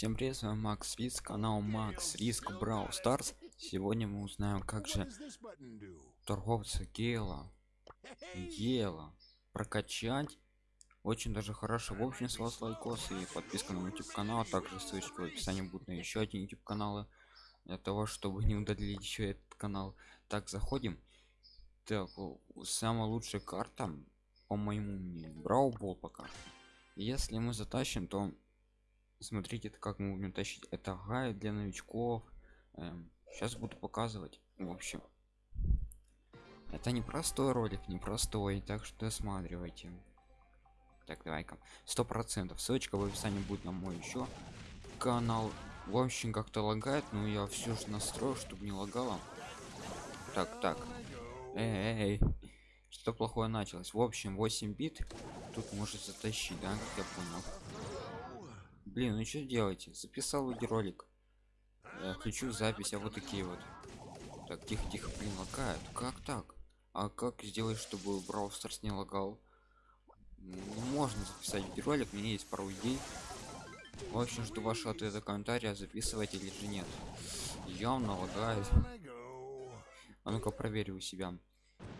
Всем привет, с вами Макс Риск, канал Макс Риск Brawl Stars. Сегодня мы узнаем, как же торговца Гела, Гела прокачать. Очень даже хорошо. В общем, с вас лайкос и подписка на YouTube канал, а также ссылочка в описании будет на еще один YouTube каналы для того, чтобы не удалить еще этот канал. Так, заходим. Так, самая лучшая карта, по моему мнению, Brawl Ball пока. Если мы затащим, то смотрите это как мы будем тащить. Это гайд для новичков. Эм, сейчас буду показывать. В общем это не простой ролик не простой так что досматривайте. Так давай-ка. Сто процентов. Ссылочка в описании будет на мой еще канал. В общем как-то лагает но я все же настрою чтобы не лагало. Так так. Эй, эй, что плохое началось. В общем 8 бит тут может затащить да как я понял блин ну что делаете записал видеоролик я включу запись а вот такие вот. Так тихо тихо блин лагает как так? А как сделать чтобы Brawl не лагал? Ну, можно записать видеоролик меня есть пару идей. В общем жду вашего ответа комментария записывать или же нет. Явно лагает. А ну-ка проверю у себя.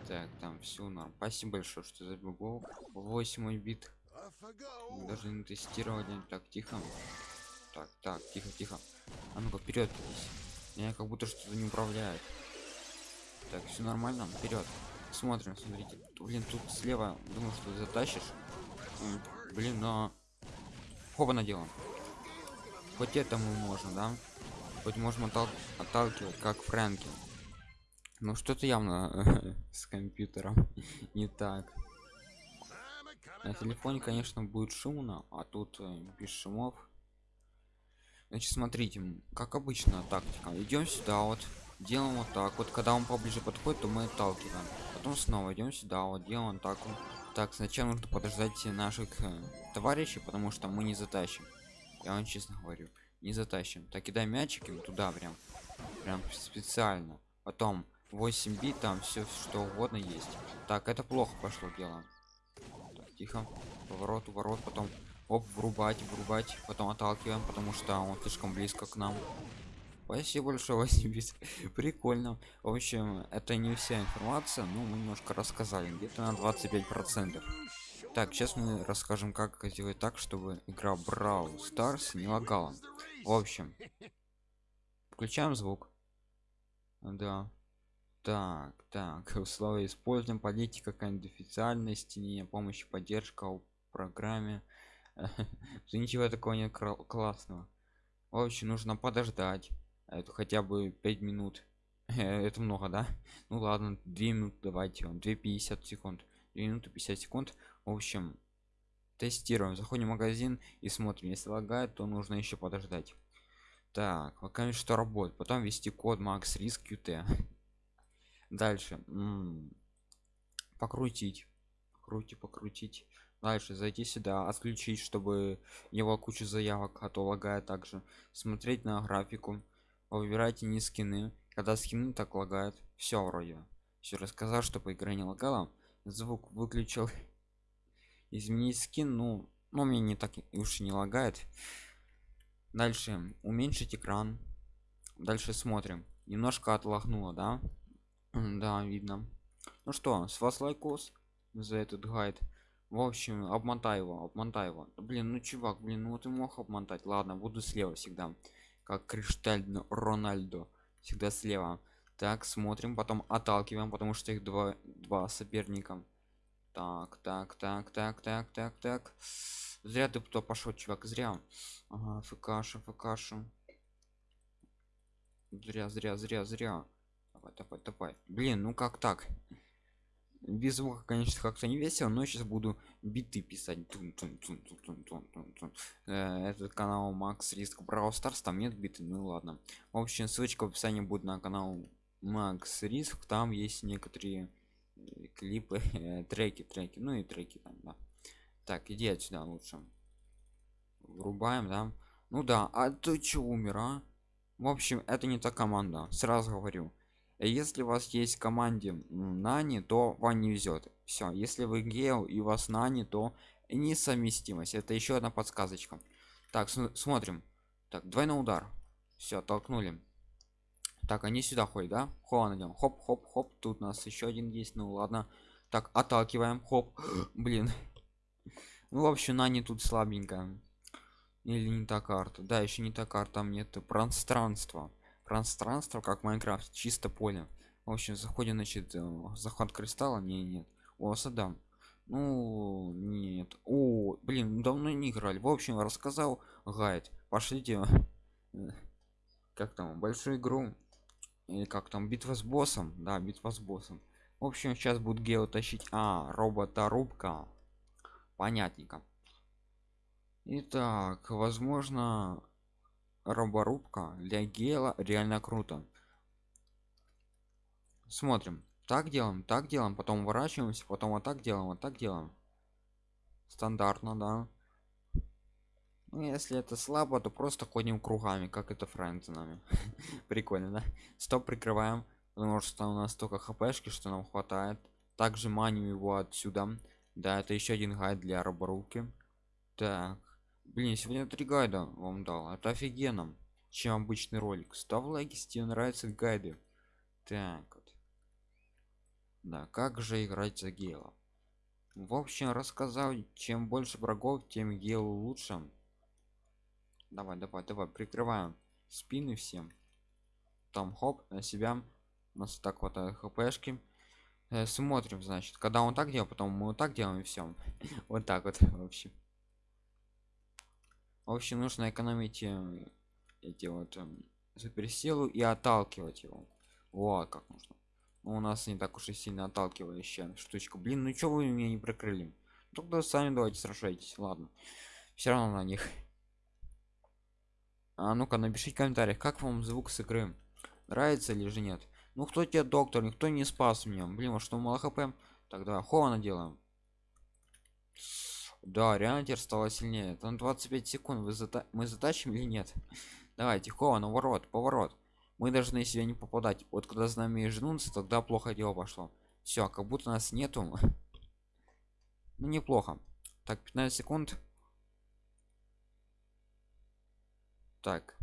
Так там все норм. Спасибо большое что забегал 8 бит мы не тестировали так тихо. Так так тихо тихо. А ну-ка вперед меня как будто что-то не управляет так все нормально вперед смотрим смотрите. Блин тут слева думаю что затащишь. Блин но хоба наделан хоть это мы можем да? Хоть можем оттал отталкивать как фрэнки. Ну что-то явно с компьютером не так на телефоне конечно будет шумно а тут э, без шумов. Значит смотрите как обычно тактика. Идем сюда вот делаем вот так вот. Когда он поближе подходит то мы отталкиваем. Потом снова идем сюда вот делаем так так сначала нужно подождать наших э, товарищей потому что мы не затащим. Я вам честно говорю не затащим. Так кидай мячики туда прям прям специально. Потом 8 бит там все что угодно есть. Так это плохо пошло дело тихо поворот ворот потом оп врубать врубать потом отталкиваем потому что он слишком близко к нам. Спасибо большое 8 прикольно. В общем это не вся информация но мы немножко рассказали. Где-то на 25 процентов. Так сейчас мы расскажем как сделать так чтобы игра брау старс не лагала. В общем включаем звук. Да так так условия используем политика конфиденциальности не помощи поддержка в программе. Ничего такого нет классного. В общем нужно подождать это хотя бы 5 минут. Это много да? Ну ладно 2 минуты давайте вам 250 секунд 2 минуты 50 секунд. В общем тестируем заходим в магазин и смотрим если лагает то нужно еще подождать. Так пока что работает потом ввести код max risk qt дальше. М -м покрутить. Покрутить покрутить. Дальше. Зайти сюда. Отключить чтобы его куча заявок а то лагает также смотреть на графику. Выбирайте не скины. Когда скины так лагает. Все вроде. Все рассказал чтобы игра не лагала. Звук выключил. Изменить скин ну но мне не так уж не лагает. Дальше. Уменьшить экран. Дальше смотрим. Немножко отлагнуло да да видно. Ну что с вас лайкос за этот гайд. В общем обмотай его обмотай его. Блин ну чувак блин ну ты мог обмотать. Ладно буду слева всегда. Как кришталь рональдо. Всегда слева. Так смотрим потом отталкиваем потому что их два два соперника. Так так так так так так так. Зря ты кто пошел чувак зря. Ага фкаша фкаша зря зря зря зря давай давай давай блин ну как так? Без звука конечно как-то не весело но сейчас буду биты писать. Тун -тун -тун -тун -тун -тун -тун -тун. Э, этот канал макс риск brawl stars там нет биты? Ну ладно. В общем ссылочка в описании будет на канал макс риск там есть некоторые э, клипы э, треки треки. Ну и треки там да. Так иди отсюда лучше. Врубаем да. Ну да а ты че умер а? В общем это не та команда. Сразу говорю если у вас есть команде нани то вам не везет все если вы гео и у вас нани то несовместимость. Это еще одна подсказочка. Так смотрим. Так двойной удар. Все толкнули. Так они сюда ходят да? Хо идем хоп хоп хоп. Тут у нас еще один есть. Ну ладно. Так отталкиваем. Хоп. Блин. Ну в общем на не тут слабенькая. Или не та карта? Да еще не та карта там нет пространства пространство как Minecraft чисто поле. В общем заходим значит э, заход кристалла? Не нет. О садам ну нет. О блин давно не играли. В общем рассказал гайд. Пошлите как там большую игру. Или как там битва с боссом. Да битва с боссом. В общем сейчас будет гео тащить. А робота рубка понятненько. Итак, возможно, роборубка для гела реально круто. Смотрим. Так делаем, так делаем, потом уворачиваемся, потом вот так делаем, вот так делаем. Стандартно, да. Ну, если это слабо, то просто ходим кругами, как это френдзенами. Прикольно, да? Стоп, прикрываем, потому что у нас только хпшки, что нам хватает. Также маним его отсюда. Да, это еще один гайд для роборубки. Так, Блин, сегодня три гайда вам дал. Это офигенно. Чем обычный ролик. Ставь лайки, если тебе нравятся гайды. Так вот. Да, как же играть за гела? В общем, рассказал, чем больше врагов, тем гелу лучше. Давай, давай, давай, прикрываем спины всем. Там хоп, на себя. У нас так хватает хпшки. Э, смотрим, значит, когда он так делал, потом мы вот так делаем и все. вот так вот, в общем в общем нужно экономить э, эти вот суперсилу и отталкивать его. Вот как нужно ну, у нас не так уж и сильно отталкивающая штучка. Блин ну что вы меня не прикрыли? Тогда сами давайте сражайтесь ладно. Все равно на них. А ну-ка напишите в комментариях как вам звук с игры? Нравится или же нет? Ну кто тебе доктор никто не спас меня. Блин а что мало хп? Тогда хована делаем да реально теперь стало сильнее. Там 25 секунд вы зата мы затащим или нет? Давайте хова ворот поворот. Мы должны себя не попадать. Вот когда с нами жнутся тогда плохо дело пошло. Все как будто нас нету. Ну неплохо. Так 15 секунд. Так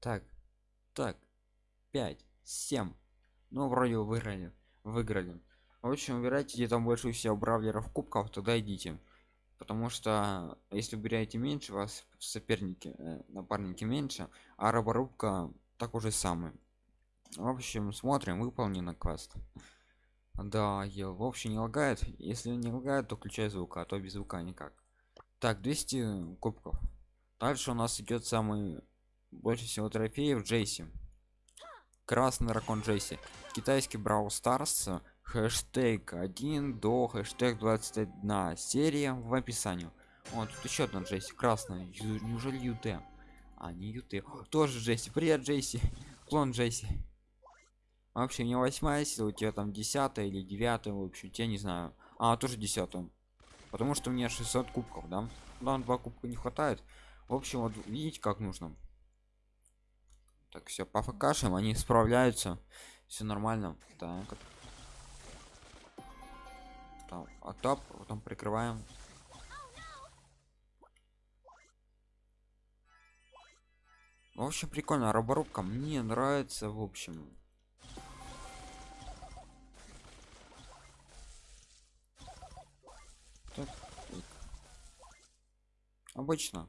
так так. 5 7 ну вроде выиграли выиграли. В общем выбирайте где там больше всего бравлеров кубков тогда идите потому что если убираете меньше вас соперники э, напарники меньше а роборубка так уже самый в общем смотрим выполнено квест. Да ел в общем не лагает. Если не лагает то включай звук а то без звука никак. Так 200 кубков. Дальше у нас идет самый больше всего трофеев джейси красный дракон джейси китайский брау старс хэштег 1 до хэштег 21 серия в описании. Вот тут еще одна джесси. Красная. Неужели ют а не ют тоже джесси. Привет джесси. Клон джесси. Вообще не восьмая сила у тебя там десятая или девятая в общем я не знаю. А тоже десятую. Потому что у меня 600 кубков да? Нам два кубка не хватает. В общем вот видите как нужно. Так все по фкшам они справляются. Все нормально. Так там а топ потом прикрываем. В общем прикольно роборубка мне нравится в общем. Так, обычно.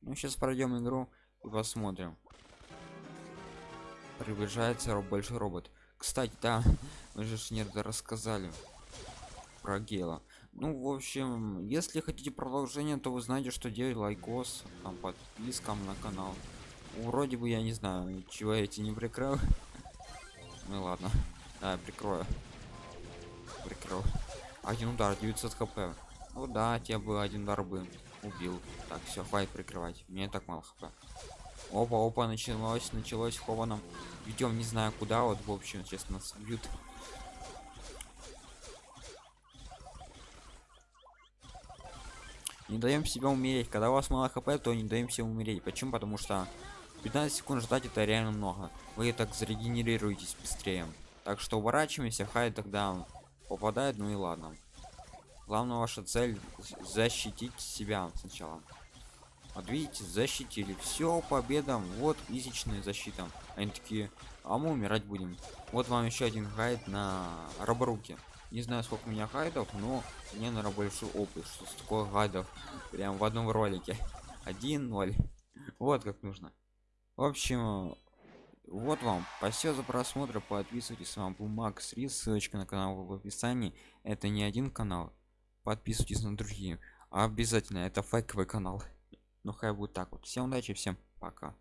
Ну сейчас пройдем игру и посмотрим. Приближается большой робот. Кстати да мы же не рассказали про гела ну в общем если хотите продолжение то вы знаете что делать лайкос там подпискам на канал. Вроде бы я не знаю чего эти не прикрыл. Ну ладно. Да, прикрою. Прикрыл. Один удар 900 хп. Ну да тебе бы один удар бы убил. Так все хватит прикрывать. Мне так мало хп. Опа опа началось началось хованом. Идем не знаю куда вот в общем честно нас бьют не даем себя умереть. Когда у вас мало хп то не даем себе умереть. Почему? Потому что 15 секунд ждать это реально много. Вы так зарегенерируетесь быстрее. Так что уворачиваемся хай тогда попадает ну и ладно. Главное ваша цель защитить себя сначала. Вот видите защитили. Все победа вот физичная защита. Они такие а мы умирать будем вот вам еще один гайд на роборуке не знаю сколько у меня гайдов но мне наверное большой опыт что такое гайдов прям в одном ролике. 1-0 вот как нужно. В общем вот вам. Спасибо за просмотр. Подписывайтесь с вами был макс рис. Ссылочка на канал в описании. Это не один канал. Подписывайтесь на другие. Обязательно. Это фейковый канал. Ну хай будет так вот. Всем удачи всем пока